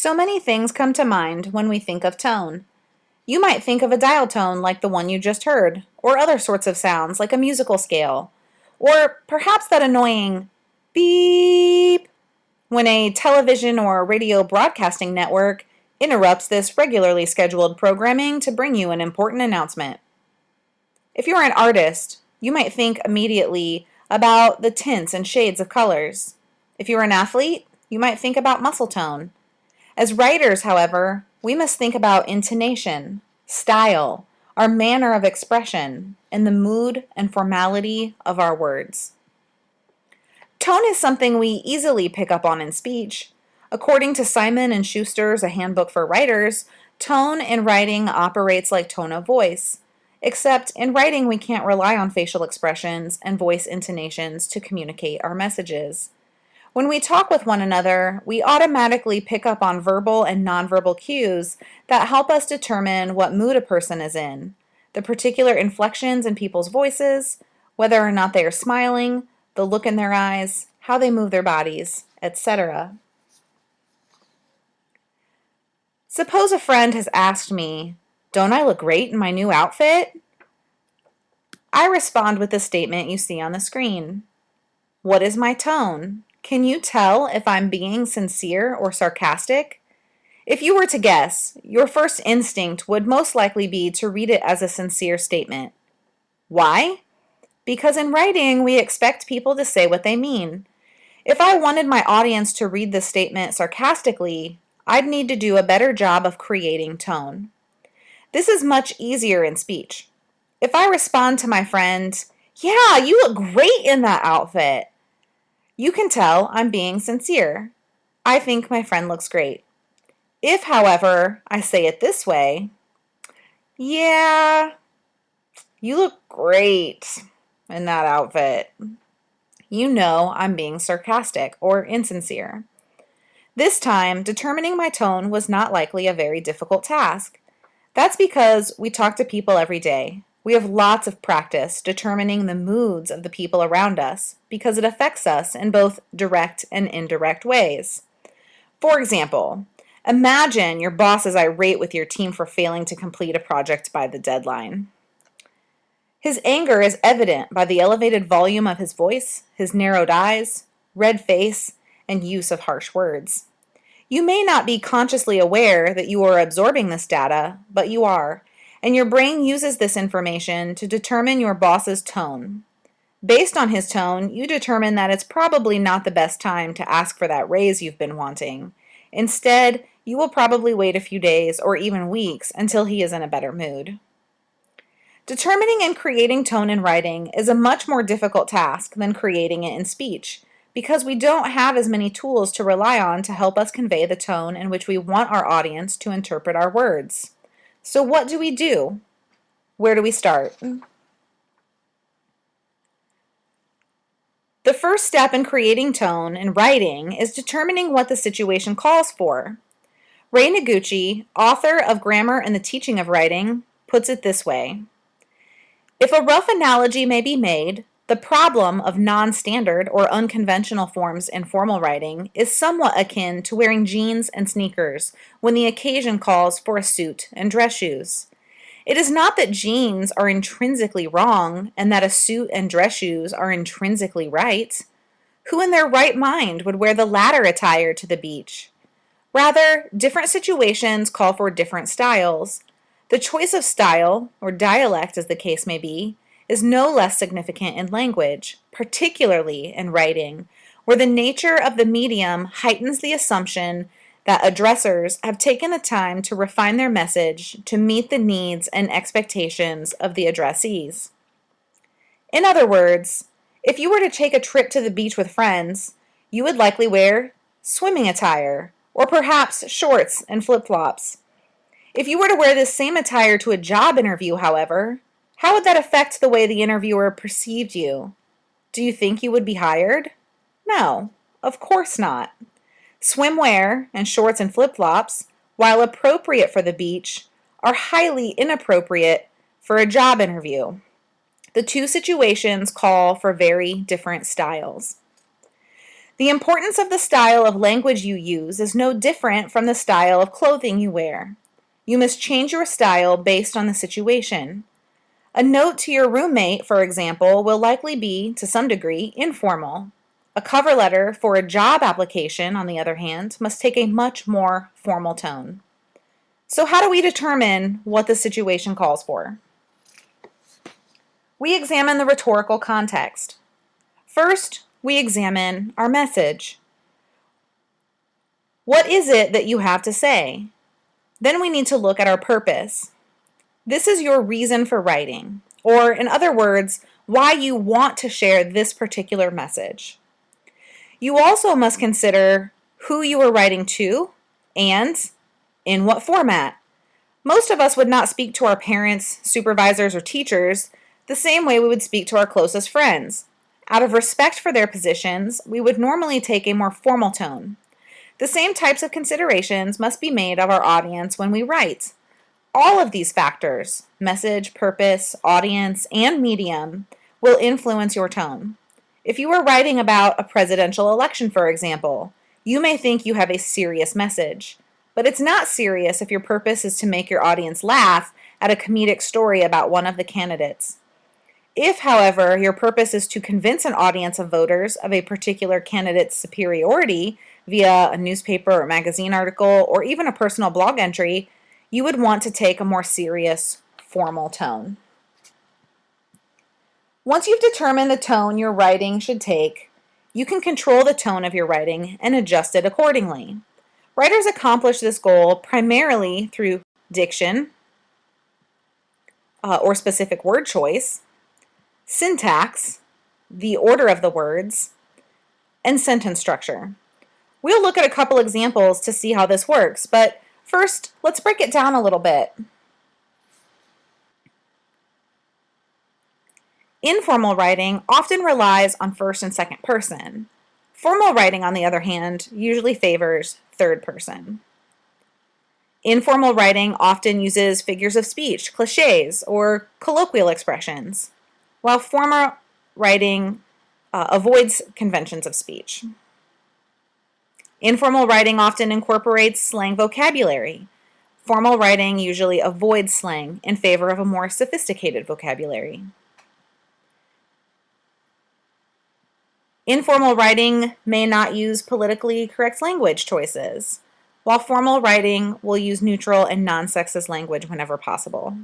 So many things come to mind when we think of tone. You might think of a dial tone like the one you just heard, or other sorts of sounds like a musical scale, or perhaps that annoying beep when a television or radio broadcasting network interrupts this regularly scheduled programming to bring you an important announcement. If you're an artist, you might think immediately about the tints and shades of colors. If you're an athlete, you might think about muscle tone. As writers, however, we must think about intonation, style, our manner of expression, and the mood and formality of our words. Tone is something we easily pick up on in speech. According to Simon and Schuster's A Handbook for Writers, tone in writing operates like tone of voice, except in writing we can't rely on facial expressions and voice intonations to communicate our messages. When we talk with one another, we automatically pick up on verbal and nonverbal cues that help us determine what mood a person is in, the particular inflections in people's voices, whether or not they are smiling, the look in their eyes, how they move their bodies, etc. Suppose a friend has asked me, Don't I look great in my new outfit? I respond with the statement you see on the screen. What is my tone? Can you tell if I'm being sincere or sarcastic? If you were to guess, your first instinct would most likely be to read it as a sincere statement. Why? Because in writing, we expect people to say what they mean. If I wanted my audience to read the statement sarcastically, I'd need to do a better job of creating tone. This is much easier in speech. If I respond to my friend, yeah, you look great in that outfit, you can tell I'm being sincere. I think my friend looks great. If, however, I say it this way, yeah, you look great in that outfit, you know I'm being sarcastic or insincere. This time, determining my tone was not likely a very difficult task. That's because we talk to people every day, we have lots of practice determining the moods of the people around us because it affects us in both direct and indirect ways. For example, imagine your boss is irate with your team for failing to complete a project by the deadline. His anger is evident by the elevated volume of his voice, his narrowed eyes, red face, and use of harsh words. You may not be consciously aware that you are absorbing this data, but you are, and your brain uses this information to determine your boss's tone. Based on his tone, you determine that it's probably not the best time to ask for that raise you've been wanting. Instead, you will probably wait a few days or even weeks until he is in a better mood. Determining and creating tone in writing is a much more difficult task than creating it in speech because we don't have as many tools to rely on to help us convey the tone in which we want our audience to interpret our words. So what do we do? Where do we start? The first step in creating tone in writing is determining what the situation calls for. Rei Noguchi, author of Grammar and the Teaching of Writing, puts it this way. If a rough analogy may be made, the problem of non-standard or unconventional forms in formal writing is somewhat akin to wearing jeans and sneakers when the occasion calls for a suit and dress shoes. It is not that jeans are intrinsically wrong and that a suit and dress shoes are intrinsically right. Who in their right mind would wear the latter attire to the beach? Rather, different situations call for different styles. The choice of style, or dialect as the case may be, is no less significant in language, particularly in writing, where the nature of the medium heightens the assumption that addressers have taken the time to refine their message to meet the needs and expectations of the addressees. In other words, if you were to take a trip to the beach with friends, you would likely wear swimming attire, or perhaps shorts and flip-flops. If you were to wear this same attire to a job interview, however, how would that affect the way the interviewer perceived you? Do you think you would be hired? No, of course not. Swimwear and shorts and flip-flops, while appropriate for the beach, are highly inappropriate for a job interview. The two situations call for very different styles. The importance of the style of language you use is no different from the style of clothing you wear. You must change your style based on the situation. A note to your roommate, for example, will likely be, to some degree, informal. A cover letter for a job application, on the other hand, must take a much more formal tone. So how do we determine what the situation calls for? We examine the rhetorical context. First, we examine our message. What is it that you have to say? Then we need to look at our purpose. This is your reason for writing, or in other words, why you want to share this particular message. You also must consider who you are writing to and in what format. Most of us would not speak to our parents, supervisors, or teachers the same way we would speak to our closest friends. Out of respect for their positions, we would normally take a more formal tone. The same types of considerations must be made of our audience when we write. All of these factors, message, purpose, audience, and medium, will influence your tone. If you are writing about a presidential election, for example, you may think you have a serious message. But it's not serious if your purpose is to make your audience laugh at a comedic story about one of the candidates. If, however, your purpose is to convince an audience of voters of a particular candidate's superiority via a newspaper or magazine article or even a personal blog entry, you would want to take a more serious, formal tone. Once you've determined the tone your writing should take, you can control the tone of your writing and adjust it accordingly. Writers accomplish this goal primarily through diction uh, or specific word choice, syntax, the order of the words, and sentence structure. We'll look at a couple examples to see how this works, but first, let's break it down a little bit. Informal writing often relies on first and second person. Formal writing, on the other hand, usually favors third person. Informal writing often uses figures of speech, cliches, or colloquial expressions while formal writing uh, avoids conventions of speech. Informal writing often incorporates slang vocabulary. Formal writing usually avoids slang in favor of a more sophisticated vocabulary. Informal writing may not use politically correct language choices, while formal writing will use neutral and non-sexist language whenever possible.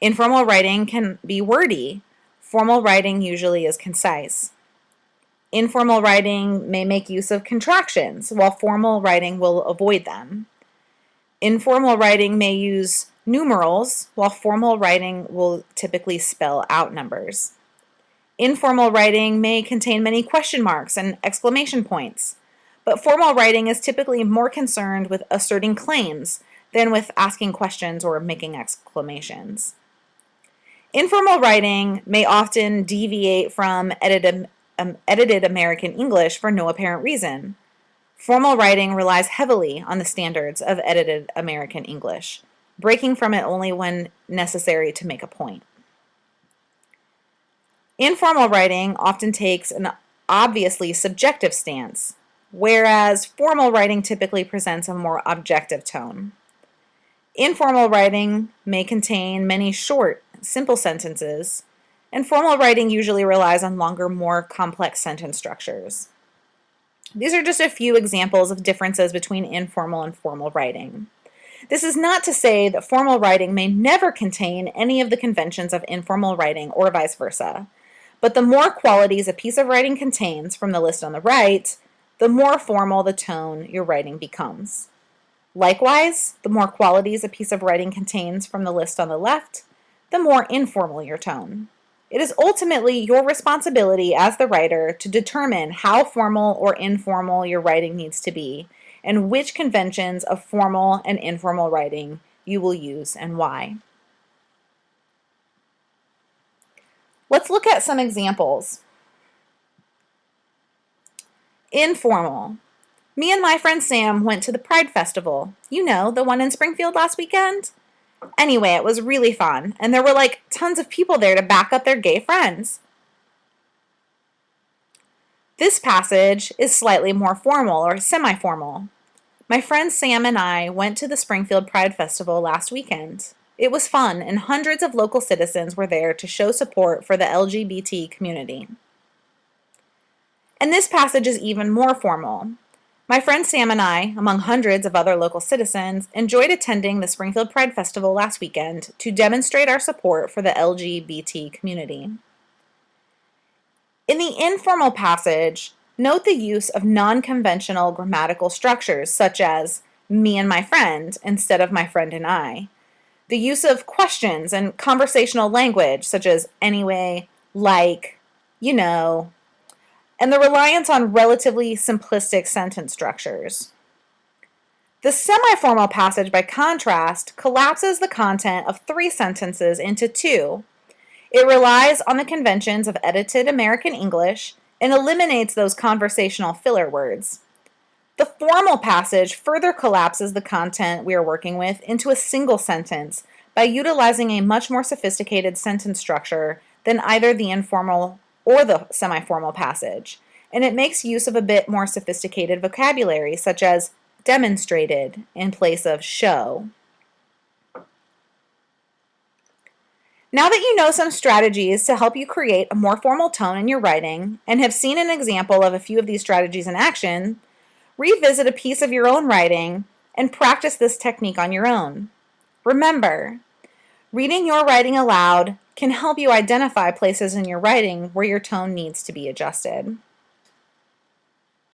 Informal writing can be wordy. Formal writing usually is concise. Informal writing may make use of contractions, while formal writing will avoid them. Informal writing may use numerals, while formal writing will typically spell out numbers. Informal writing may contain many question marks and exclamation points, but formal writing is typically more concerned with asserting claims than with asking questions or making exclamations. Informal writing may often deviate from edited, um, edited American English for no apparent reason. Formal writing relies heavily on the standards of edited American English, breaking from it only when necessary to make a point. Informal writing often takes an obviously subjective stance, whereas formal writing typically presents a more objective tone. Informal writing may contain many short, simple sentences, and formal writing usually relies on longer, more complex sentence structures. These are just a few examples of differences between informal and formal writing. This is not to say that formal writing may never contain any of the conventions of informal writing or vice versa, but the more qualities a piece of writing contains from the list on the right, the more formal the tone your writing becomes. Likewise, the more qualities a piece of writing contains from the list on the left, the more informal your tone. It is ultimately your responsibility as the writer to determine how formal or informal your writing needs to be and which conventions of formal and informal writing you will use and why. Let's look at some examples. Informal. Me and my friend Sam went to the Pride Festival. You know, the one in Springfield last weekend? Anyway, it was really fun, and there were like tons of people there to back up their gay friends. This passage is slightly more formal or semi-formal. My friend Sam and I went to the Springfield Pride Festival last weekend. It was fun and hundreds of local citizens were there to show support for the LGBT community. And this passage is even more formal. My friend Sam and I, among hundreds of other local citizens, enjoyed attending the Springfield Pride Festival last weekend to demonstrate our support for the LGBT community. In the informal passage, note the use of non-conventional grammatical structures such as me and my friend instead of my friend and I. The use of questions and conversational language such as anyway, like, you know, and the reliance on relatively simplistic sentence structures. The semi-formal passage, by contrast, collapses the content of three sentences into two. It relies on the conventions of edited American English and eliminates those conversational filler words. The formal passage further collapses the content we are working with into a single sentence by utilizing a much more sophisticated sentence structure than either the informal or the semi-formal passage, and it makes use of a bit more sophisticated vocabulary, such as demonstrated in place of show. Now that you know some strategies to help you create a more formal tone in your writing and have seen an example of a few of these strategies in action, revisit a piece of your own writing and practice this technique on your own. Remember, reading your writing aloud can help you identify places in your writing where your tone needs to be adjusted.